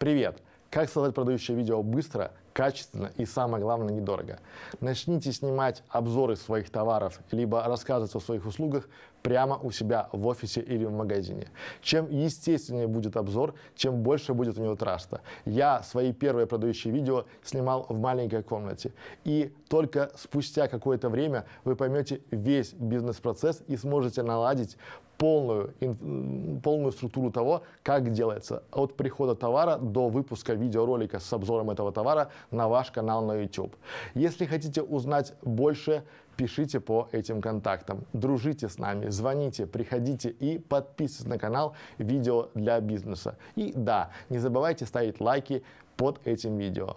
Привет! Как создать продающее видео быстро, качественно и, самое главное, недорого? Начните снимать обзоры своих товаров, либо рассказывать о своих услугах прямо у себя в офисе или в магазине. Чем естественнее будет обзор, чем больше будет у него траста. Я свои первые продающие видео снимал в маленькой комнате. И только спустя какое-то время вы поймете весь бизнес-процесс и сможете наладить полную, полную структуру того, как делается от прихода товара до выпуска видеоролика с обзором этого товара на ваш канал на YouTube. Если хотите узнать больше, пишите по этим контактам, дружите с нами, звоните, приходите и подписывайтесь на канал «Видео для бизнеса». И да, не забывайте ставить лайки под этим видео.